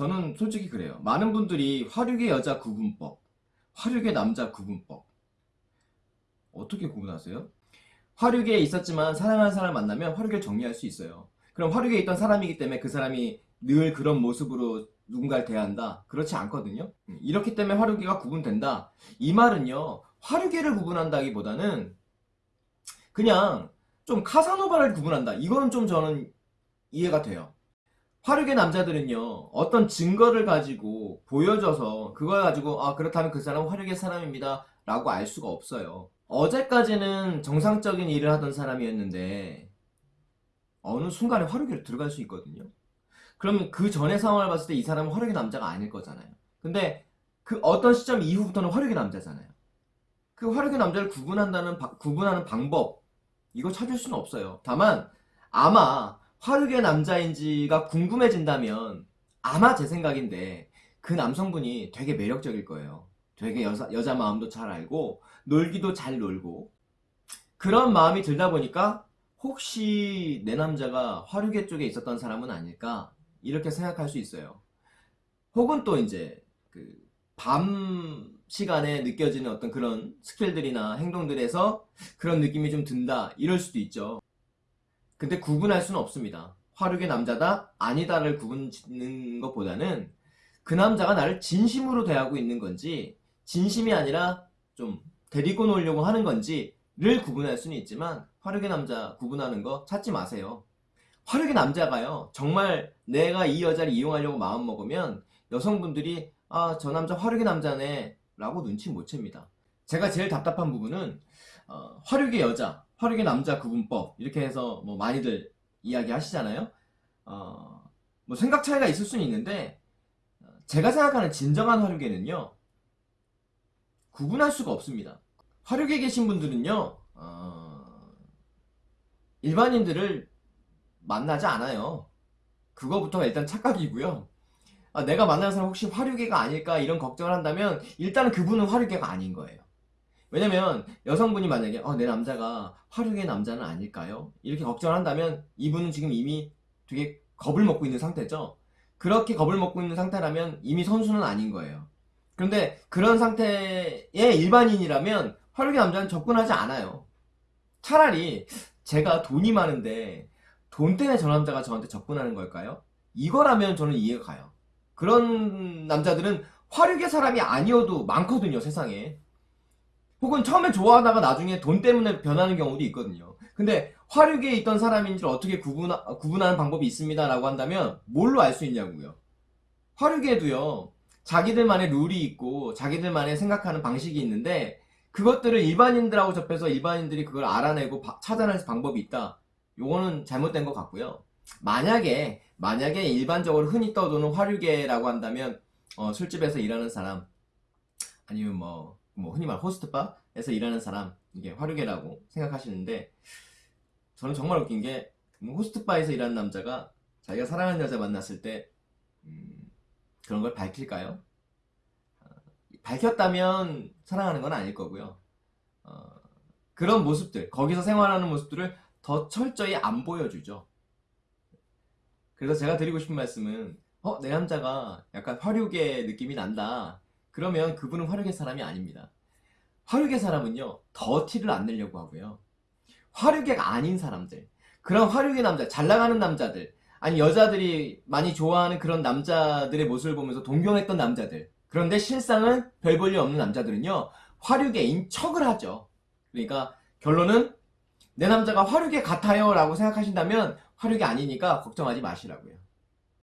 저는 솔직히 그래요. 많은 분들이 화류계 여자 구분법, 화류계 남자 구분법 어떻게 구분하세요? 화류계에 있었지만 사랑하는 사람을 만나면 화류계를 정리할 수 있어요. 그럼 화류계에 있던 사람이기 때문에 그 사람이 늘 그런 모습으로 누군가를 대한다? 그렇지 않거든요. 음, 이렇기 때문에 화류계가 구분된다. 이 말은요. 화류계를 구분한다기보다는 그냥 좀 카사노바를 구분한다. 이거는 좀 저는 이해가 돼요. 화류계 남자들은요 어떤 증거를 가지고 보여줘서 그걸 가지고 아 그렇다면 그 사람은 화류계 사람입니다 라고 알 수가 없어요. 어제까지는 정상적인 일을 하던 사람이었는데 어느 순간에 화류계로 들어갈 수 있거든요. 그러면 그 전의 상황을 봤을 때 이 사람은 화류계 남자가 아닐 거잖아요. 근데 그 어떤 시점 이후부터는 화류계 남자잖아요. 그 화류계 남자를 구분한다는 바- 구분하는 방법 이거 찾을 수는 없어요. 다만 아마 화류계 남자인지가 궁금해진다면 아마 제 생각인데 그 남성분이 되게 매력적일 거예요. 되게 여자, 여자 마음도 잘 알고 놀기도 잘 놀고 그런 마음이 들다 보니까 혹시 내 남자가 화류계 쪽에 있었던 사람은 아닐까 이렇게 생각할 수 있어요. 혹은 또 이제 그 밤 시간에 느껴지는 어떤 그런 스킬들이나 행동들에서 그런 느낌이 좀 든다 이럴 수도 있죠. 근데 구분할 수는 없습니다. 화류계 남자다 아니다를 구분 짓는 것보다는 그 남자가 나를 진심으로 대하고 있는 건지 진심이 아니라 좀 데리고 놀려고 하는 건지를 구분할 수는 있지만 화류계 남자 구분하는 거 찾지 마세요. 화류계 남자가요 정말 내가 이 여자를 이용하려고 마음먹으면 여성분들이 아 저 남자 화류계 남자네 라고 눈치 못 챕니다. 제가 제일 답답한 부분은 어, 화류계 여자 화류계 남자 구분법 이렇게 해서 뭐 많이들 이야기 하시잖아요. 어, 뭐 생각 차이가 있을 수는 있는데 어, 제가 생각하는 진정한 화류계는요 구분할 수가 없습니다. 화류계 계신 분들은요 어, 일반인들을 만나지 않아요. 그거부터가 일단 착각이고요. 아, 내가 만나는 사람 혹시 화류계가 아닐까 이런 걱정을 한다면 일단은 그분은 화류계가 아닌 거예요. 왜냐면 여성분이 만약에 어, 내 남자가 화류계 남자는 아닐까요? 이렇게 걱정을 한다면 이분은 지금 이미 되게 겁을 먹고 있는 상태죠. 그렇게 겁을 먹고 있는 상태라면 이미 선수는 아닌 거예요. 그런데 그런 상태의 일반인이라면 화류계 남자는 접근하지 않아요. 차라리 제가 돈이 많은데 돈 때문에 저 남자가 저한테 접근하는 걸까요? 이거라면 저는 이해가 가요. 그런 남자들은 화류계 사람이 아니어도 많거든요, 세상에. 혹은 처음에 좋아하다가 나중에 돈 때문에 변하는 경우도 있거든요. 근데 화류계에 있던 사람인지를 어떻게 구분하, 구분하는 방법이 있습니다 라고 한다면 뭘로 알 수 있냐고요. 화류계도요. 자기들만의 룰이 있고 자기들만의 생각하는 방식이 있는데 그것들을 일반인들하고 접해서 일반인들이 그걸 알아내고 바- 찾아낼 방법이 있다. 요거는 잘못된 것 같고요. 만약에 만약에 일반적으로 흔히 떠도는 화류계라고 한다면 어, 술집에서 일하는 사람 아니면 뭐, 뭐 흔히 말 호스트바에서 일하는 사람 이게 화류계라고 생각하시는데 저는 정말 웃긴 게뭐 호스트바에서 일하는 남자가 자기가 사랑하는 여자 만났을 때 음, 그런 걸 밝힐까요? 어, 밝혔다면 사랑하는 건 아닐 거고요. 어, 그런 모습들 거기서 생활하는 모습들을 더 철저히 안 보여주죠. 그래서 제가 드리고 싶은 말씀은 어, 내 남자가 약간 화류계 느낌이 난다. 그러면 그분은 화류계 사람이 아닙니다. 화류계 사람은요, 더 티를 안 내려고 하고요. 화류계가 아닌 사람들, 그런 화류계 남자, 잘 나가는 남자들, 아니 여자들이 많이 좋아하는 그런 남자들의 모습을 보면서 동경했던 남자들, 그런데 실상은 별 볼일 없는 남자들은요, 화류계인 척을 하죠. 그러니까 결론은 내 남자가 화류계 같아요 라고 생각하신다면 화류계 아니니까 걱정하지 마시라고요.